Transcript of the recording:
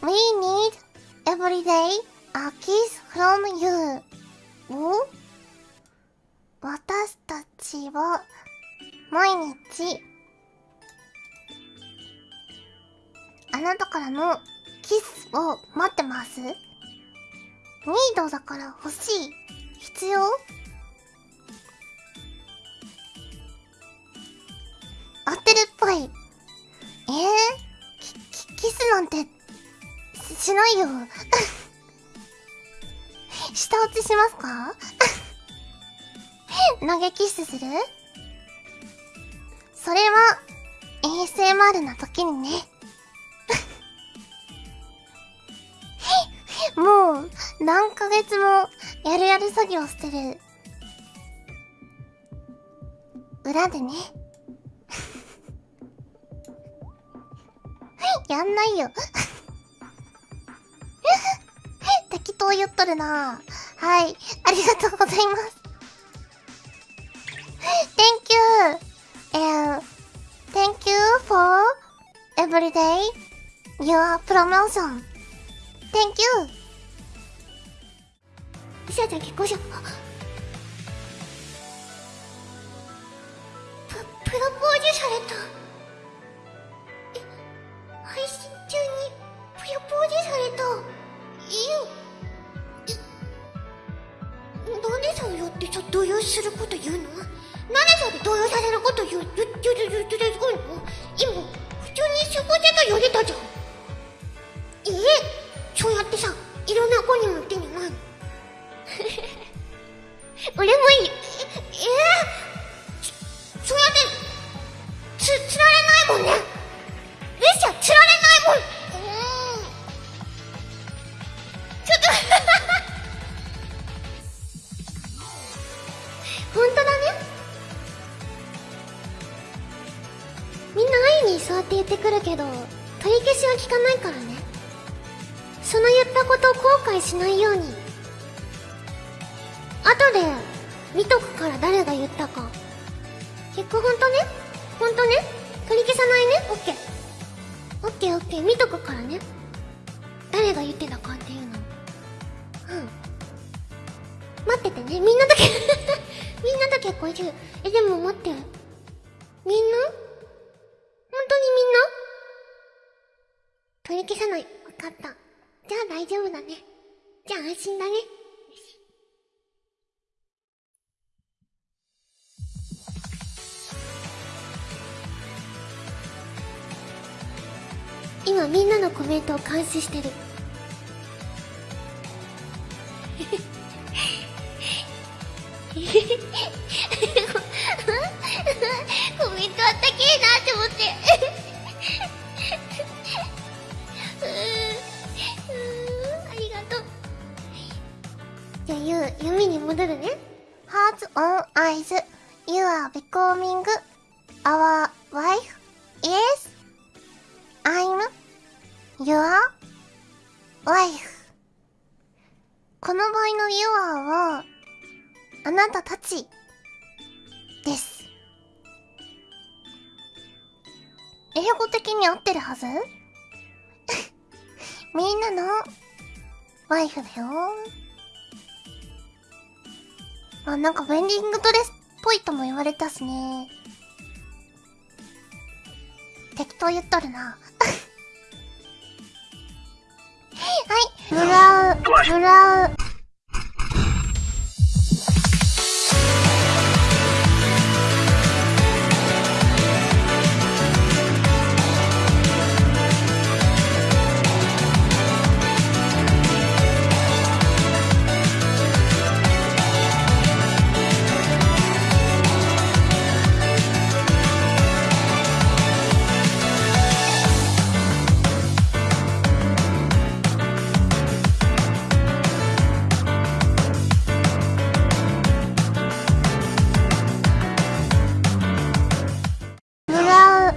We need every day a kiss from you. を私たちは毎日あなたからのキスを待ってます。ニードだから欲しい。必要？しないよ。下落ちしますか？投げキッスする？それは ASMR な時にね。もう何ヶ月もやるやる作業してる。裏でね。やんないよ。っとるなはいありがとうございます Thank you and thank you for every day your promotion Thank you しあちゃん結婚しようププロポーズされた動揺すること言うの？なんでそうやって動揺させること言う言ってる言ってるすごいの今普通に過ごせと言われたじゃんえそうやってさいろんな子にも言ってんじゃないの俺もいいええー、そうやってつつられないもんねにそうって言ってくるけど取り消しは聞かないからね。その言ったことを後悔しないように。後で見とくから誰が言ったか。結構ほんとね？ほんとね？取り消さないね？オッケー。オッケーオッケー。見とくからね。誰が言ってたかっていうの。うん。待っててね。みんなとけ みんなと結婚中えでも待って。みんな本当にみんな取り消さない分かったじゃあ大丈夫だねじゃあ安心だね今みんなのコメントを監視してるコメントあったけえなって思って弓に戻るね Hearts on eyes You are becoming our wife Yes I'm your wife この場合の You are はあなたたちです英語的に合ってるはずみんなのワイフだよあなんかウェンディングドレスっぽいとも言われたしね。適当言っとるな。はい。ブラウブラウ